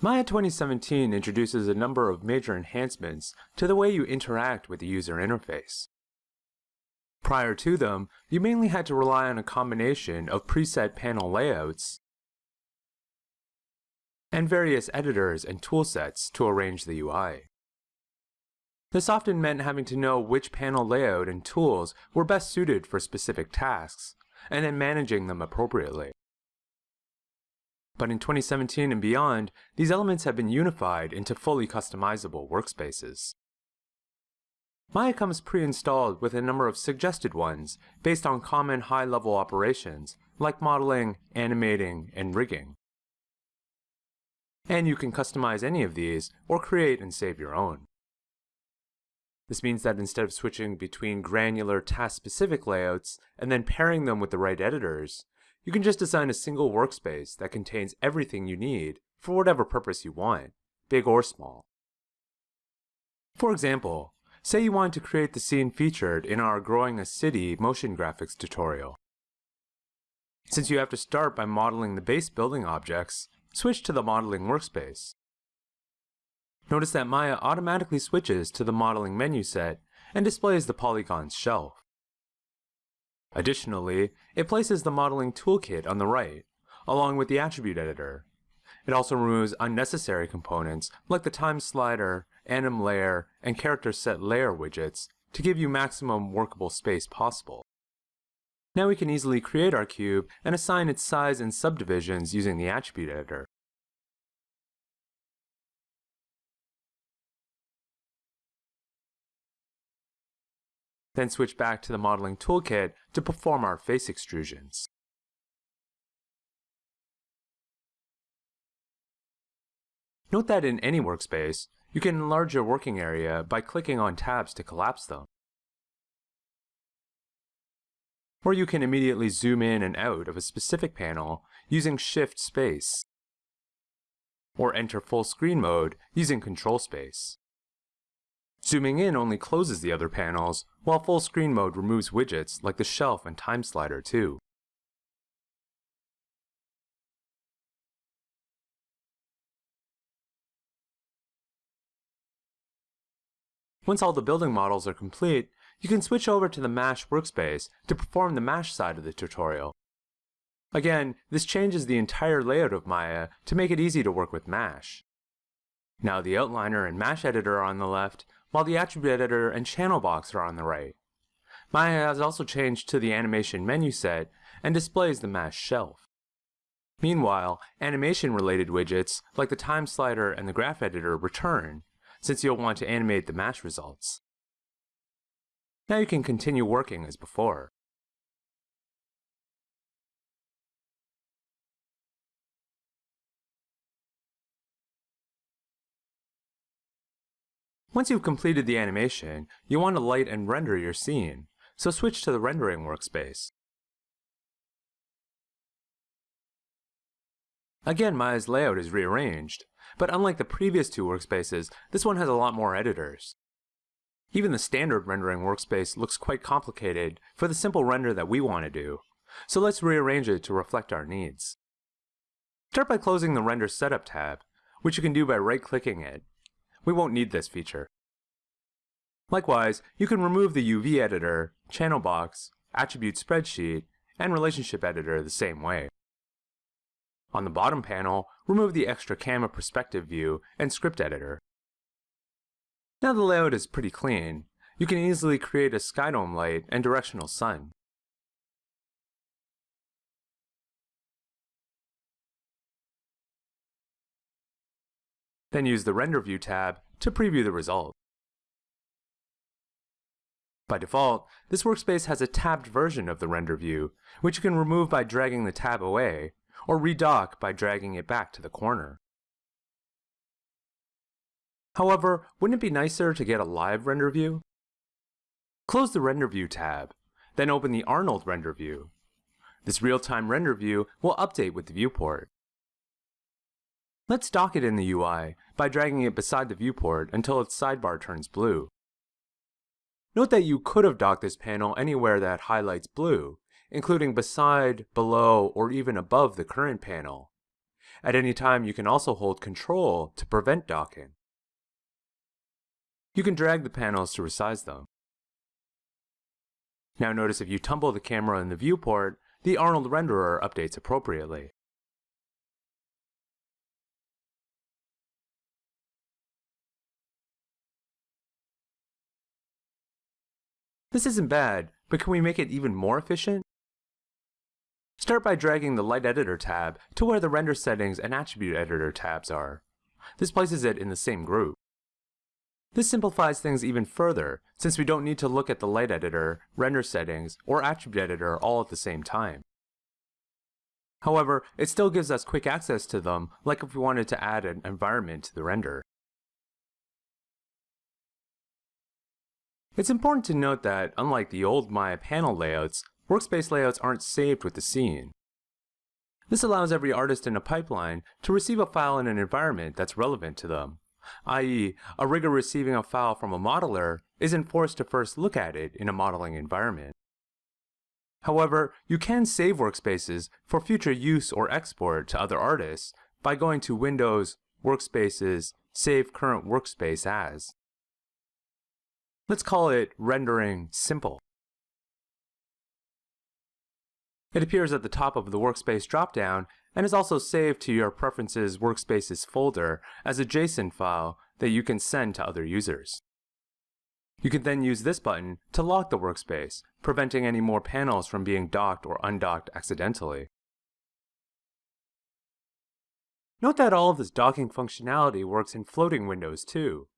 Maya 2017 introduces a number of major enhancements to the way you interact with the user interface. Prior to them, you mainly had to rely on a combination of preset panel layouts and various editors and toolsets to arrange the UI. This often meant having to know which panel layout and tools were best suited for specific tasks, and then managing them appropriately. But in 2017 and beyond, these elements have been unified into fully customizable workspaces. Maya comes pre-installed with a number of suggested ones based on common high-level operations like modeling, animating, and rigging. And you can customize any of these or create and save your own. This means that instead of switching between granular task-specific layouts and then pairing them with the right editors, you can just design a single workspace that contains everything you need for whatever purpose you want, big or small. For example, say you want to create the scene featured in our Growing a City motion graphics tutorial. Since you have to start by modeling the base building objects, switch to the modeling workspace. Notice that Maya automatically switches to the modeling menu set and displays the polygons shelf. Additionally, it places the modeling toolkit on the right, along with the attribute editor. It also removes unnecessary components like the time slider, anim layer, and character set layer widgets to give you maximum workable space possible. Now we can easily create our cube and assign its size and subdivisions using the attribute editor. Then switch back to the modeling toolkit to perform our face extrusions. Note that in any workspace, you can enlarge your working area by clicking on tabs to collapse them. Or you can immediately zoom in and out of a specific panel using Shift Space. Or enter full screen mode using Control Space. Zooming in only closes the other panels, while full screen mode removes widgets like the shelf and time slider too. Once all the building models are complete, you can switch over to the MASH workspace to perform the MASH side of the tutorial. Again, this changes the entire layout of Maya to make it easy to work with MASH. Now the outliner and MASH editor are on the left, while the attribute editor and channel box are on the right. Maya has also changed to the animation menu set and displays the MASH shelf. Meanwhile, animation-related widgets like the time slider and the graph editor return, since you'll want to animate the MASH results. Now you can continue working as before. Once you've completed the animation, you want to light and render your scene, so switch to the rendering workspace. Again, Maya's layout is rearranged, but unlike the previous two workspaces, this one has a lot more editors. Even the standard rendering workspace looks quite complicated for the simple render that we want to do, so let's rearrange it to reflect our needs. Start by closing the Render Setup tab, which you can do by right-clicking it we won't need this feature. Likewise, you can remove the UV editor, channel box, attribute spreadsheet, and relationship editor the same way. On the bottom panel, remove the extra camera perspective view and script editor. Now the layout is pretty clean, you can easily create a skydome light and directional sun. Then use the Render View tab to preview the result. By default, this workspace has a tabbed version of the render view, which you can remove by dragging the tab away, or redock by dragging it back to the corner. However, wouldn't it be nicer to get a live render view? Close the Render View tab, then open the Arnold Render View. This real-time render view will update with the viewport. Let's dock it in the UI by dragging it beside the viewport until its sidebar turns blue. Note that you could have docked this panel anywhere that highlights blue, including beside, below, or even above the current panel. At any time, you can also hold Control to prevent docking. You can drag the panels to resize them. Now notice if you tumble the camera in the viewport, the Arnold renderer updates appropriately. This isn't bad, but can we make it even more efficient? Start by dragging the Light Editor tab to where the Render Settings and Attribute Editor tabs are. This places it in the same group. This simplifies things even further, since we don't need to look at the Light Editor, Render Settings, or Attribute Editor all at the same time. However, it still gives us quick access to them, like if we wanted to add an environment to the render. It's important to note that, unlike the old Maya panel layouts, workspace layouts aren't saved with the scene. This allows every artist in a pipeline to receive a file in an environment that's relevant to them, i.e., a rigger receiving a file from a modeler isn't forced to first look at it in a modeling environment. However, you can save workspaces for future use or export to other artists by going to Windows, Workspaces, Save Current Workspace As. Let's call it rendering simple. It appears at the top of the workspace dropdown and is also saved to your Preferences Workspaces folder as a JSON file that you can send to other users. You can then use this button to lock the workspace, preventing any more panels from being docked or undocked accidentally. Note that all of this docking functionality works in floating windows too.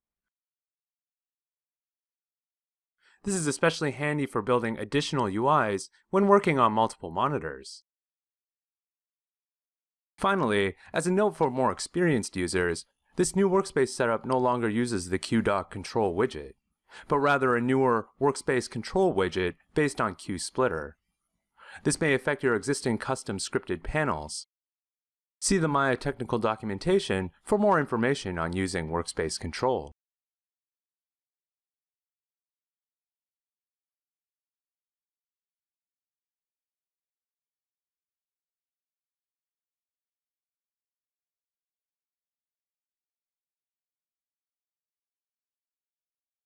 This is especially handy for building additional UIs when working on multiple monitors. Finally, as a note for more experienced users, this new workspace setup no longer uses the QDock control widget, but rather a newer workspace control widget based on QSplitter. This may affect your existing custom scripted panels. See the Maya technical documentation for more information on using workspace control.